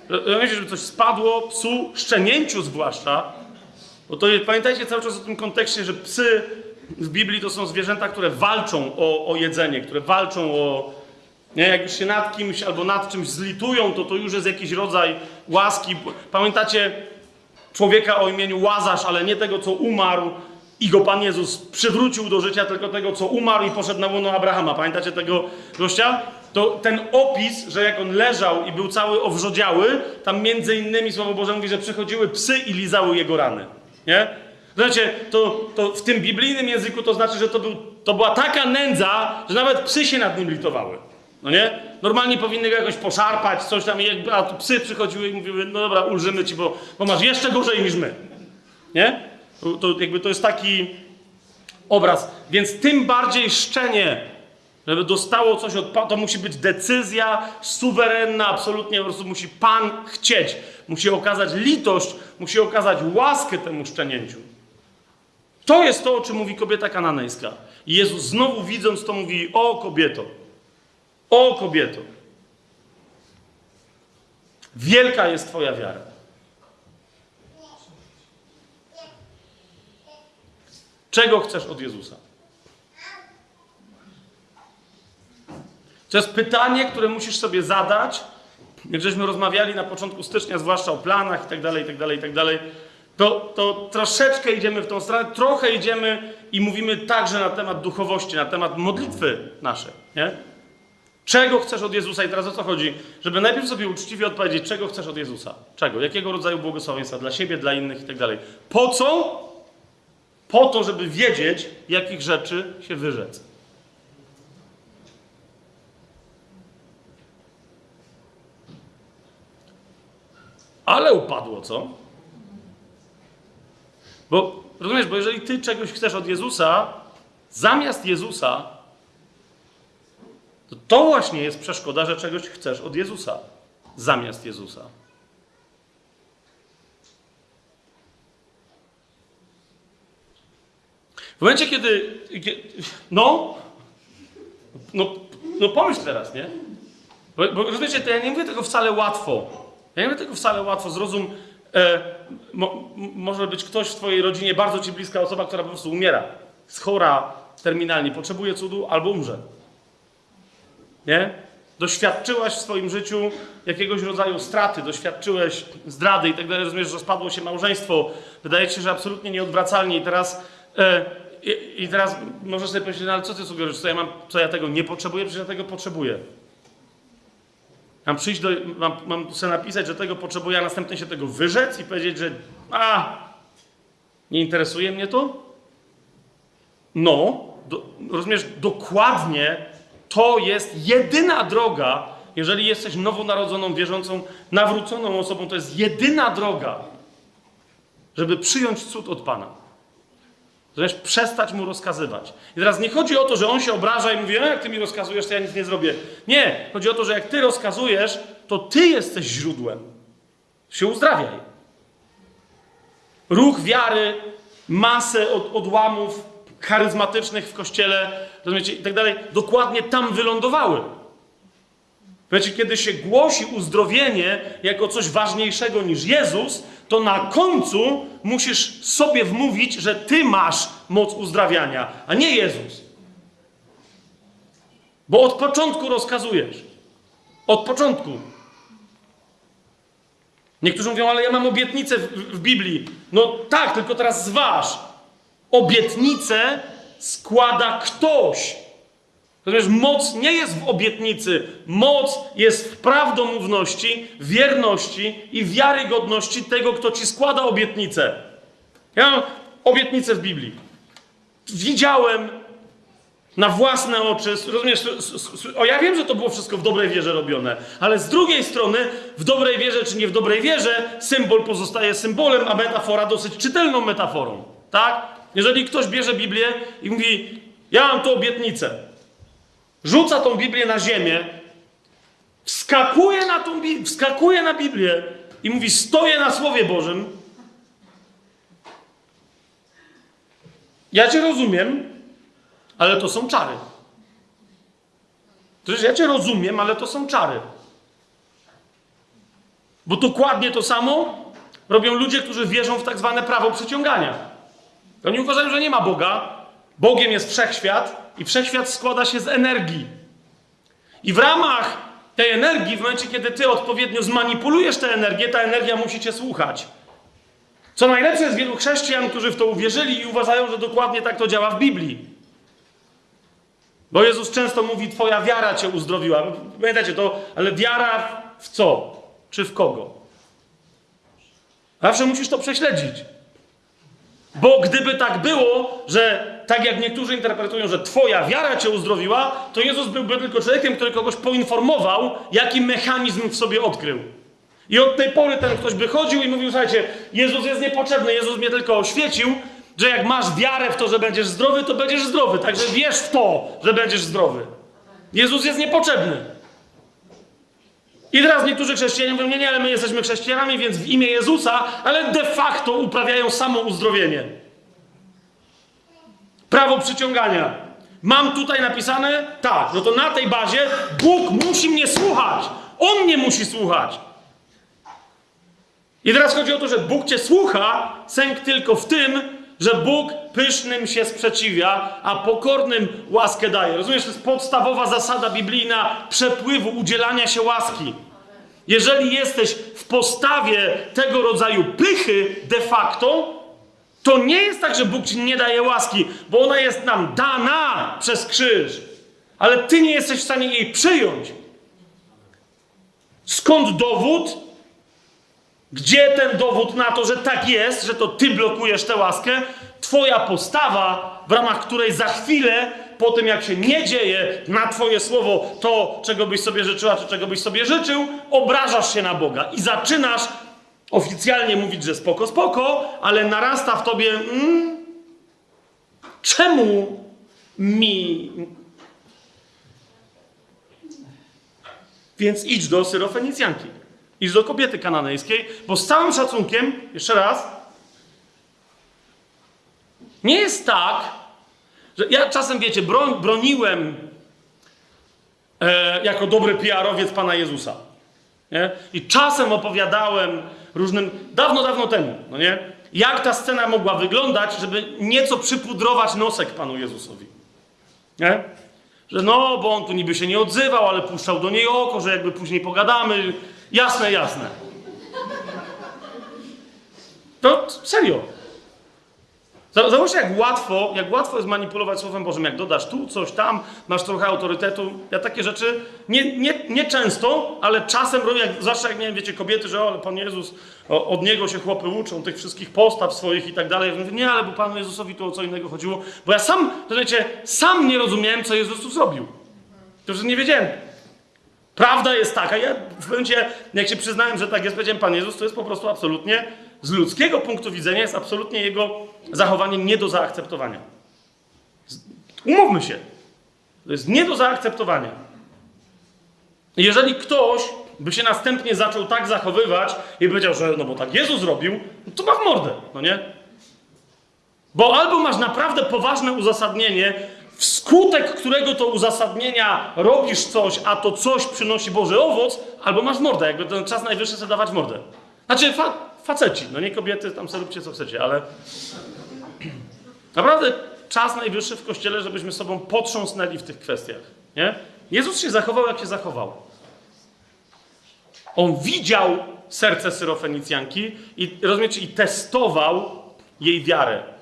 rozumiecie, żeby coś spadło psu, szczenięciu zwłaszcza, bo to pamiętajcie cały czas o tym kontekście, że psy w Biblii to są zwierzęta, które walczą o, o jedzenie, które walczą o... Nie, jak już się nad kimś albo nad czymś zlitują, to to już jest jakiś rodzaj łaski. Pamiętacie człowieka o imieniu Łazarz, ale nie tego, co umarł i go Pan Jezus przywrócił do życia, tylko tego, co umarł i poszedł na łono Abrahama. Pamiętacie tego gościa? To ten opis, że jak on leżał i był cały owrzodziały, tam między innymi Słowo Boże mówi, że przychodziły psy i lizały jego rany. Nie? Znacie, to, to w tym biblijnym języku to znaczy, że to, był, to była taka nędza, że nawet psy się nad nim litowały. No nie? Normalnie powinny go jakoś poszarpać, coś tam, a psy przychodziły i mówiły, no dobra, ulżymy ci, bo, bo masz jeszcze gorzej niż my. Nie? To, to jakby to jest taki obraz. Więc tym bardziej szczenie, żeby dostało coś od Pana, to musi być decyzja suwerenna, absolutnie po prostu musi Pan chcieć. Musi okazać litość, musi okazać łaskę temu szczenięciu. To jest to, o czym mówi kobieta kananejska. I Jezus znowu widząc to mówi, o kobieto, o kobieto, wielka jest Twoja wiara. Czego chcesz od Jezusa? To jest pytanie, które musisz sobie zadać. Jak żeśmy rozmawiali na początku stycznia, zwłaszcza o planach i tak dalej, i tak dalej, i tak dalej, to, to troszeczkę idziemy w tą stronę, trochę idziemy i mówimy także na temat duchowości, na temat modlitwy naszej, nie? Czego chcesz od Jezusa? I teraz o co chodzi? Żeby najpierw sobie uczciwie odpowiedzieć, czego chcesz od Jezusa? Czego? Jakiego rodzaju błogosławieństwa? Dla siebie, dla innych i tak. Po co? Po to, żeby wiedzieć, jakich rzeczy się wyrzec. Ale upadło, co? Bo rozumiesz, bo jeżeli ty czegoś chcesz od Jezusa, zamiast Jezusa, to to właśnie jest przeszkoda, że czegoś chcesz od Jezusa, zamiast Jezusa. W momencie, kiedy. kie- No, no, no pomyśl teraz, nie? Bo, bo rozumiecie, to ja nie mówię tego wcale łatwo. Ja nie mówię tego wcale łatwo. Zrozum, e, mo, może być ktoś w twojej rodzinie, bardzo ci bliska osoba, która po prostu umiera. Jest chora terminalnie, potrzebuje cudu albo umrze. Nie? Doświadczyłaś w swoim życiu jakiegoś rodzaju straty, doświadczyłeś zdrady i tak dalej, rozumiesz, że rozpadło się małżeństwo, wydaje ci się, że absolutnie nieodwracalnie i teraz, e, i teraz możesz sobie powiedzieć, no ale co ty sugerujesz, co ja mam, co ja tego nie potrzebuję, przecież ja tego potrzebuję. Mam przyjść do, mam, mam sobie napisać, że tego potrzebuję, a następnie się tego wyrzec i powiedzieć, że a, nie interesuje mnie to? No, do, rozumiesz, dokładnie to jest jedyna droga, jeżeli jesteś nowonarodzoną, wierzącą, nawróconą osobą, to jest jedyna droga, żeby przyjąć cud od Pana. Zresztą przestać mu rozkazywać. I teraz nie chodzi o to, że on się obraża i mówi, a jak ty mi rozkazujesz, to ja nic nie zrobię. Nie, chodzi o to, że jak ty rozkazujesz, to ty jesteś źródłem. Się uzdrawiaj. Ruch wiary, masę od, odłamów charyzmatycznych w kościele, rozumiecie, i tak dalej, dokładnie tam wylądowały. Wiecie, kiedy się głosi uzdrowienie jako coś ważniejszego niż Jezus, to na końcu musisz sobie wmówić, że ty masz moc uzdrawiania, a nie Jezus. Bo od początku rozkazujesz. Od początku. Niektórzy mówią, ale ja mam obietnicę w, w Biblii. No tak, tylko teraz zważ. Obietnicę składa ktoś. Natomiast moc nie jest w obietnicy. Moc jest w prawdomówności, wierności i wiarygodności tego, kto ci składa obietnicę. Ja mam obietnicę w Biblii. Widziałem na własne oczy, rozumiesz, o ja wiem, że to było wszystko w dobrej wierze robione, ale z drugiej strony, w dobrej wierze czy nie w dobrej wierze, symbol pozostaje symbolem, a metafora dosyć czytelną metaforą, tak? Jeżeli ktoś bierze Biblię i mówi, ja mam tu obietnicę, rzuca tą Biblię na ziemię, wskakuje na tą wskakuje na Biblię i mówi, stoję na Słowie Bożym, ja cię rozumiem, ale to są czary. To jest, ja cię rozumiem, ale to są czary. Bo dokładnie to samo robią ludzie, którzy wierzą w tak zwane prawo przyciągania. Oni uważają, że nie ma Boga. Bogiem jest wszechświat i wszechświat składa się z energii. I w ramach tej energii, w momencie, kiedy ty odpowiednio zmanipulujesz tę energię, ta energia musi cię słuchać. Co najlepsze jest wielu chrześcijan, którzy w to uwierzyli i uważają, że dokładnie tak to działa w Biblii. Bo Jezus często mówi, twoja wiara cię uzdrowiła. Pamiętacie to, ale wiara w co? Czy w kogo? Zawsze musisz to prześledzić. Bo gdyby tak było, że tak jak niektórzy interpretują, że twoja wiara cię uzdrowiła, to Jezus byłby tylko człowiekiem, który kogoś poinformował, jaki mechanizm w sobie odkrył. I od tej pory ten ktoś by chodził i mówił, słuchajcie, Jezus jest niepotrzebny, Jezus mnie tylko oświecił, że jak masz wiarę w to, że będziesz zdrowy, to będziesz zdrowy. Także wierz w to, że będziesz zdrowy. Jezus jest niepotrzebny. I teraz niektórzy chrześcijanie mówią, nie, nie, ale my jesteśmy chrześcijanami, więc w imię Jezusa, ale de facto uprawiają samo uzdrowienie. Prawo przyciągania. Mam tutaj napisane, tak, no to na tej bazie Bóg musi mnie słuchać. On mnie musi słuchać. I teraz chodzi o to, że Bóg cię słucha, sęk tylko w tym, że Bóg pysznym się sprzeciwia, a pokornym łaskę daje. Rozumiesz, to jest podstawowa zasada biblijna przepływu, udzielania się łaski. Jeżeli jesteś w postawie tego rodzaju pychy de facto, to nie jest tak, że Bóg ci nie daje łaski, bo ona jest nam dana przez krzyż, ale ty nie jesteś w stanie jej przyjąć. Skąd dowód? Gdzie ten dowód na to, że tak jest, że to ty blokujesz tę łaskę? Twoja postawa, w ramach której za chwilę, po tym jak się nie dzieje na Twoje słowo to, czego byś sobie życzyła, czy czego byś sobie życzył, obrażasz się na Boga i zaczynasz oficjalnie mówić, że spoko, spoko, ale narasta w tobie. Mm, czemu mi. Więc idź do Syrofenicjanki. Idź do kobiety kananejskiej, bo z całym szacunkiem, jeszcze raz, nie jest tak, że ja czasem, wiecie, broń, broniłem e, jako dobry PR-owiec Pana Jezusa. Nie? I czasem opowiadałem różnym, dawno, dawno temu, no nie? Jak ta scena mogła wyglądać, żeby nieco przypudrować nosek Panu Jezusowi. Nie? Że no, bo on tu niby się nie odzywał, ale puszczał do niej oko, że jakby później pogadamy. Jasne, jasne. To serio. Za- Zauważcie, jak łatwo, jak łatwo jest manipulować Słowem Bożym. Jak dodasz tu coś tam, masz trochę autorytetu. Ja takie rzeczy nie, nie, nie często, ale czasem robię, jak, zwłaszcza jak miałem, wiecie, kobiety, że o, ale Pan Jezus, o, od Niego się chłopy uczą, tych wszystkich postaw swoich i tak dalej. Ja nie, ale bo Panu Jezusowi tu o co innego chodziło. Bo ja sam, rozumiecie, sam nie rozumiałem, co Jezus tu zrobił. To, że nie wiedziałem. Prawda jest taka, ja w momencie, jak się przyznałem, że tak jest, powiedziałem, Pan Jezus to jest po prostu absolutnie, z ludzkiego punktu widzenia, jest absolutnie Jego zachowanie nie do zaakceptowania. Umówmy się. To jest nie do zaakceptowania. Jeżeli ktoś by się następnie zaczął tak zachowywać i powiedział, że no bo tak Jezus zrobił, no to ma w mordę, no nie? Bo albo masz naprawdę poważne uzasadnienie, wskutek którego to uzasadnienia robisz coś, a to coś przynosi Boży owoc, albo masz mordę, jakby ten czas najwyższy sobie dawać mordę. Znaczy faceci, no nie kobiety, tam sobie róbcie co chcecie, ale naprawdę czas najwyższy w Kościele, żebyśmy sobą potrząsnęli w tych kwestiach, nie? Jezus się zachował, jak się zachował. On widział serce Syrofenicjanki i rozumiecie, i testował jej wiarę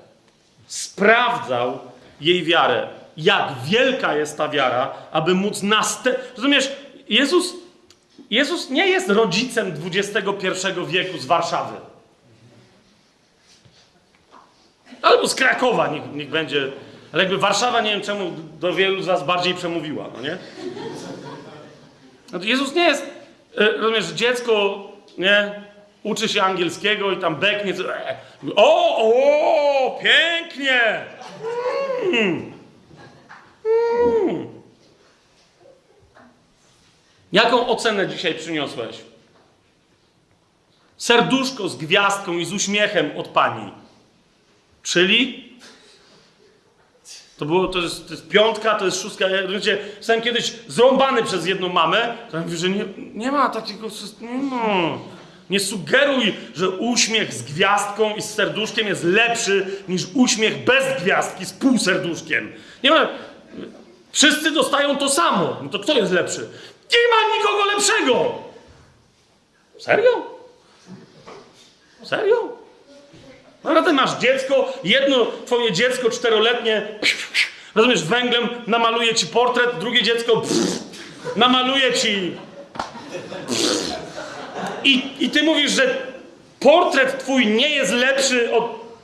sprawdzał jej wiarę. Jak wielka jest ta wiara, aby móc następ... Rozumiesz, Jezus, Jezus nie jest rodzicem XXI wieku z Warszawy. Albo z Krakowa, niech, niech będzie. Ale jakby Warszawa, nie wiem czemu, do wielu z was bardziej przemówiła, no nie? No Jezus nie jest, e, rozumiesz, dziecko, nie? Uczy się angielskiego i tam beknie. e, O, o, pięknie! Mm. Mm. Jaką ocenę dzisiaj przyniosłeś? Serduszko z gwiazdką i z uśmiechem od pani. Czyli to było, to jest, to jest piątka, to jest szóstka. Ja, wiecie, zostałem kiedyś zrąbany przez jedną mamę, która mówi, że nie, nie ma takiego, sys- nie ma. Nie sugeruj, że uśmiech z gwiazdką i z serduszkiem jest lepszy niż uśmiech bez gwiazdki z półserduszkiem. Nie ma. Wszyscy dostają to samo. No to kto jest lepszy? Nie ma nikogo lepszego! Serio? Serio? Naprawdę masz dziecko, jedno twoje dziecko czteroletnie, rozumiesz, węglem namaluje ci portret, drugie dziecko pff, namaluje ci. I, I ty mówisz, że portret twój nie jest lepszy od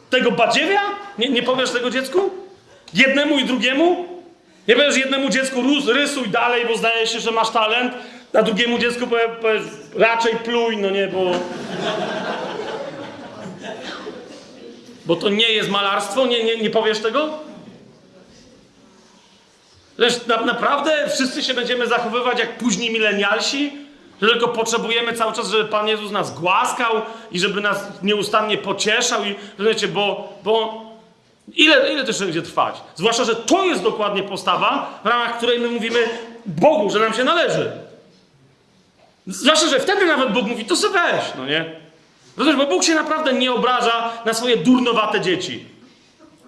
tego badziewia? Nie, nie powiesz tego dziecku? Jednemu i drugiemu? Nie powiesz jednemu dziecku rysuj dalej, bo zdaje się, że masz talent, a drugiemu dziecku powiesz, powiesz raczej pluj, no nie, bo... Bo to nie jest malarstwo? Nie, nie, nie powiesz tego? Lecz na, naprawdę wszyscy się będziemy zachowywać jak późni milenialsi? Że tylko potrzebujemy cały czas, żeby Pan Jezus nas głaskał i żeby nas nieustannie pocieszał i rozumiecie, bo, bo ile, ile jeszcze będzie trwać? Zwłaszcza, że to jest dokładnie postawa, w ramach której my mówimy Bogu, że nam się należy. Zwłaszcza, że wtedy nawet Bóg mówi, to se weź, no nie? Rozumiesz, bo Bóg się naprawdę nie obraża na swoje durnowate dzieci.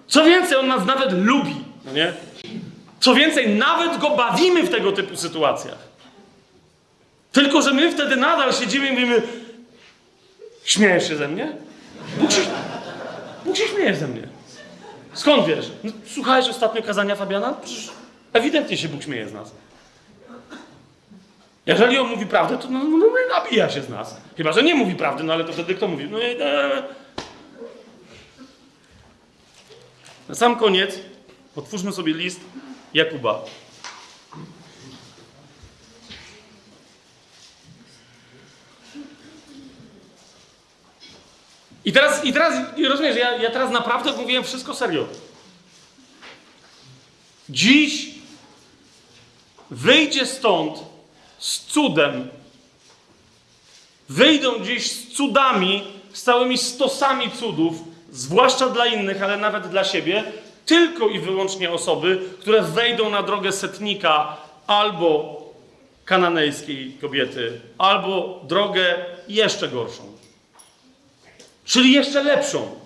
Co więcej, On nas nawet lubi, no nie? Co więcej, nawet Go bawimy w tego typu sytuacjach. Tylko, że my wtedy nadal siedzimy i mówimy śmiejesz się ze mnie? Bóg się, Bóg się śmieje ze mnie. Skąd wiesz? No, słuchałeś ostatnio kazania Fabiana? Przecież ewidentnie się Bóg śmieje z nas. Jeżeli on mówi prawdę, to no, no, no, nabija się z nas. Chyba, że nie mówi prawdy, no ale to wtedy kto mówi? No, e... Na sam koniec otwórzmy sobie list Jakuba. I teraz, i teraz rozumiesz, ja, ja teraz naprawdę mówiłem wszystko serio. Dziś wyjdzie stąd z cudem. Wyjdą dziś z cudami, z całymi stosami cudów, zwłaszcza dla innych, ale nawet dla siebie, tylko i wyłącznie osoby, które wejdą na drogę setnika albo kananejskiej kobiety, albo drogę jeszcze gorszą. Czyli jeszcze lepszą.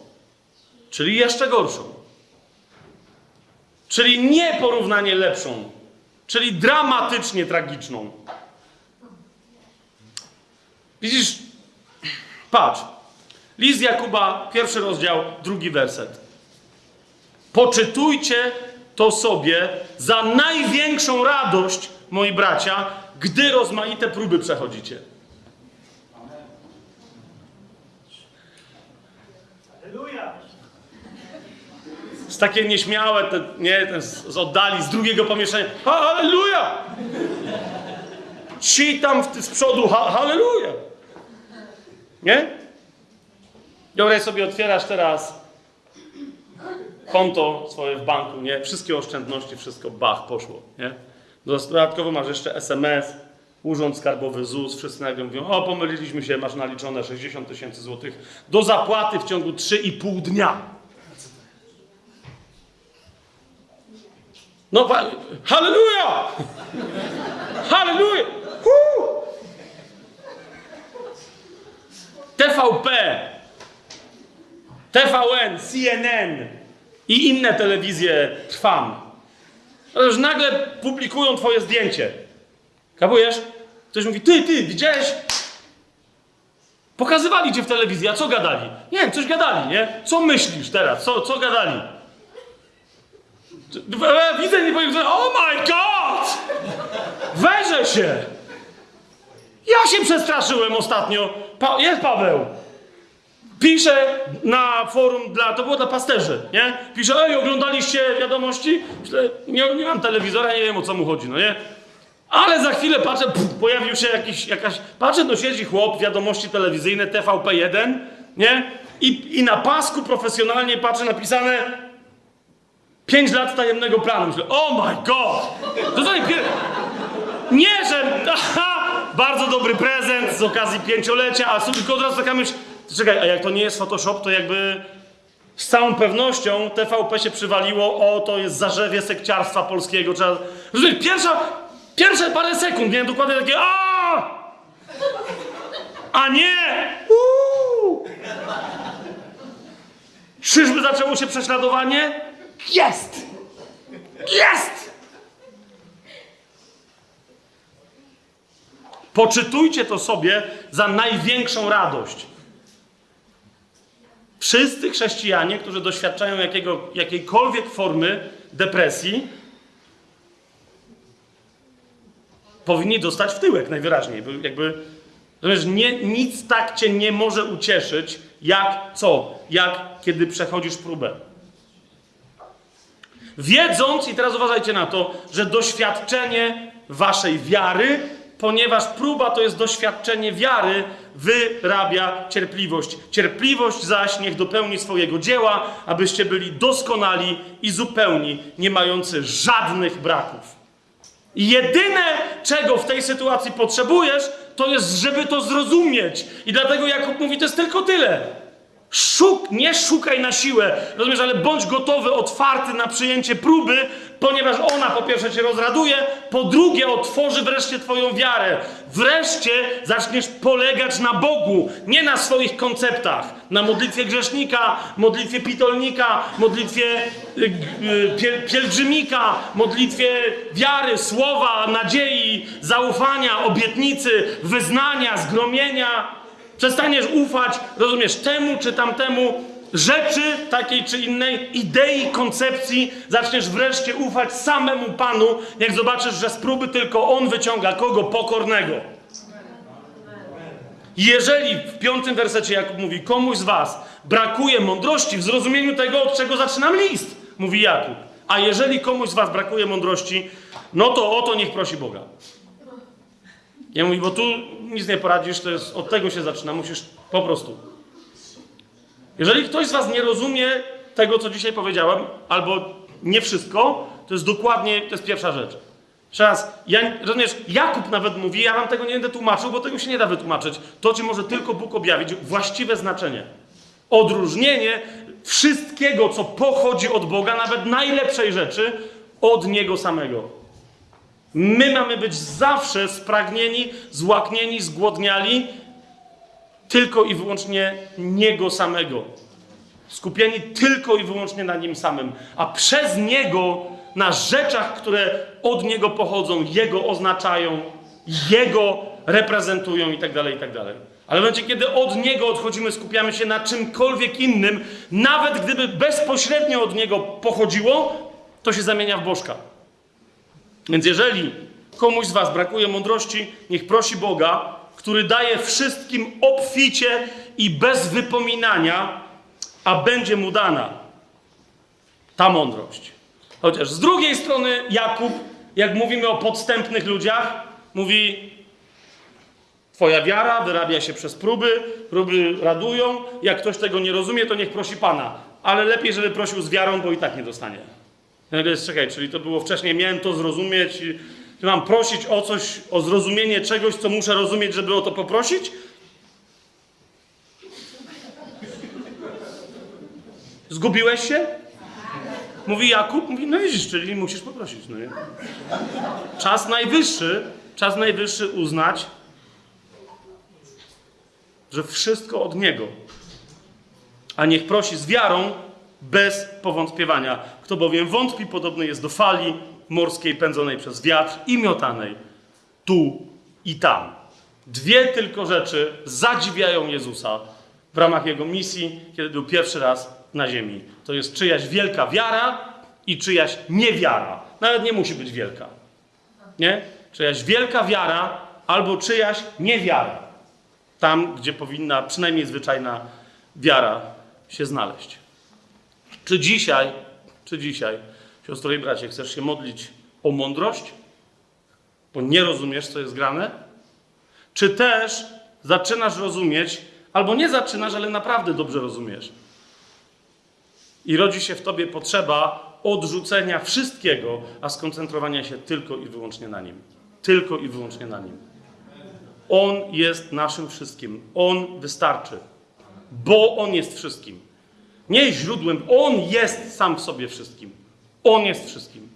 Czyli jeszcze gorszą. Czyli nie porównanie lepszą, czyli dramatycznie tragiczną. Widzisz, patrz. List Jakuba, pierwszy rozdział, drugi werset. Poczytujcie to sobie za największą radość, moi bracia, gdy rozmaite próby przechodzicie. Takie nieśmiałe, te, nie, ten z, z oddali, z drugiego pomieszczenia. Halleluja! Ci tam w, z przodu, ha, halleluja! Nie? Dobra, sobie otwierasz teraz konto swoje w banku, nie? Wszystkie oszczędności, wszystko, bach, poszło, nie? Dodatkowo masz jeszcze SMS, Urząd Skarbowy, ZUS, wszyscy nagle mówią, o pomyliliśmy się, masz naliczone 60 tysięcy złotych do zapłaty w ciągu 3,5 dnia. No, halleluja! Halleluja! Huu! TVP, TVN, CNN i inne telewizje trwam. No Już nagle publikują twoje zdjęcie. Kapujesz? Ktoś mówi, ty, ty, widziałeś? Pokazywali cię w telewizji, a co gadali? Nie coś gadali, nie? Co myślisz teraz? Co, co gadali? Widzę, nie powiem, oh my god! Weźę się! Ja się przestraszyłem ostatnio. Pa, jest Paweł. Pisze na forum dla, to było dla pasterzy, nie? Pisze, ej, oglądaliście wiadomości? Myślę, nie, nie mam telewizora, nie wiem o co mu chodzi, no nie? Ale za chwilę patrzę, pff, pojawił się jakiś, jakaś, patrzę, no siedzi chłop, wiadomości telewizyjne, TVP1, nie? I, I na pasku profesjonalnie patrzę napisane 5 lat tajemnego planu. Myślę, oh my god! To co nie pier... Nie, że aha, bardzo dobry prezent z okazji pięciolecia, a tylko od razu taka myśl, czekaj, a jak to nie jest Photoshop, to jakby z całą pewnością TVP się przywaliło, o, to jest zarzewie sekciarstwa polskiego, trzeba... Pierwsza, pierwsze parę sekund, nie, dokładnie takie a A nie! Uuu! Czyżby zaczęło się prześladowanie? Jest! Jest! Poczytujcie to sobie za największą radość. Wszyscy chrześcijanie, którzy doświadczają jakiego, jakiejkolwiek formy depresji, powinni dostać w tyłek najwyraźniej. Jakby, nie, nic tak cię nie może ucieszyć, jak co? Jak kiedy przechodzisz próbę. Wiedząc, i teraz uważajcie na to, że doświadczenie waszej wiary, ponieważ próba to jest doświadczenie wiary, wyrabia cierpliwość. Cierpliwość zaś niech dopełni swojego dzieła, abyście byli doskonali i zupełni, nie mający żadnych braków. I jedyne, czego w tej sytuacji potrzebujesz, to jest, żeby to zrozumieć. I dlatego Jakub mówi, to jest tylko tyle. Szuk, nie szukaj na siłę, rozumiesz, ale bądź gotowy, otwarty na przyjęcie próby, ponieważ ona po pierwsze cię rozraduje, po drugie otworzy wreszcie twoją wiarę. Wreszcie zaczniesz polegać na Bogu, nie na swoich konceptach. Na modlitwie grzesznika, modlitwie pitolnika, modlitwie y, y, piel, pielgrzymika, modlitwie wiary, słowa, nadziei, zaufania, obietnicy, wyznania, zgromienia. Przestaniesz ufać, rozumiesz, temu czy tamtemu rzeczy takiej czy innej, idei, koncepcji. Zaczniesz wreszcie ufać samemu Panu, jak zobaczysz, że z próby tylko On wyciąga kogo? Pokornego. Jeżeli w piątym wersecie Jakub mówi, komuś z was brakuje mądrości w zrozumieniu tego, od czego zaczynam list, mówi Jakub. A jeżeli komuś z was brakuje mądrości, no to o to niech prosi Boga. Ja mówię, bo tu nic nie poradzisz, to jest, od tego się zaczyna, musisz po prostu. Jeżeli ktoś z was nie rozumie tego, co dzisiaj powiedziałem, albo nie wszystko, to jest dokładnie, to jest pierwsza rzecz. Jeszcze raz, ja, rozumiesz, Jakub nawet mówi, ja wam tego nie będę tłumaczył, bo tego się nie da wytłumaczyć. To ci może tylko Bóg objawić właściwe znaczenie. Odróżnienie wszystkiego, co pochodzi od Boga, nawet najlepszej rzeczy, od Niego samego. My mamy być zawsze spragnieni, złaknieni, zgłodniali tylko i wyłącznie Niego samego. Skupieni tylko i wyłącznie na Nim samym, a przez Niego na rzeczach, które od Niego pochodzą, Jego oznaczają, Jego reprezentują i tak dalej, i tak. Ale w momencie, kiedy od Niego odchodzimy, skupiamy się na czymkolwiek innym, nawet gdyby bezpośrednio od Niego pochodziło, to się zamienia w bożka. Więc jeżeli komuś z Was brakuje mądrości, niech prosi Boga, który daje wszystkim obficie i bez wypominania, a będzie mu dana ta mądrość. Chociaż z drugiej strony Jakub, jak mówimy o podstępnych ludziach, mówi: Twoja wiara wyrabia się przez próby, próby radują. Jak ktoś tego nie rozumie, to niech prosi Pana. Ale lepiej, żeby prosił z wiarą, bo i tak nie dostanie. Nagle jest, czekaj, czyli to było wcześniej, miałem to zrozumieć, czy mam prosić o coś, o zrozumienie czegoś, co muszę rozumieć, żeby o to poprosić? Zgubiłeś się? Mówi Jakub, mówi, no widzisz, czyli musisz poprosić. No nie? Czas najwyższy, czas najwyższy uznać, że wszystko od Niego. A niech prosi z wiarą, bez powątpiewania. Kto bowiem wątpi, podobny jest do fali morskiej pędzonej przez wiatr i miotanej tu i tam. Dwie tylko rzeczy zadziwiają Jezusa w ramach Jego misji, kiedy był pierwszy raz na ziemi. To jest czyjaś wielka wiara i czyjaś niewiara. Nawet nie musi być wielka. Nie? Czyjaś wielka wiara albo czyjaś niewiara. Tam, gdzie powinna przynajmniej zwyczajna wiara się znaleźć. Czy dzisiaj, czy dzisiaj, siostro i bracie, chcesz się modlić o mądrość? Bo nie rozumiesz, co jest grane? Czy też zaczynasz rozumieć, albo nie zaczynasz, ale naprawdę dobrze rozumiesz? I rodzi się w tobie potrzeba odrzucenia wszystkiego, a skoncentrowania się tylko i wyłącznie na nim. Tylko i wyłącznie na nim. On jest naszym wszystkim. On wystarczy. Bo On jest wszystkim. Nie źródłem, On jest sam w sobie wszystkim. On jest wszystkim.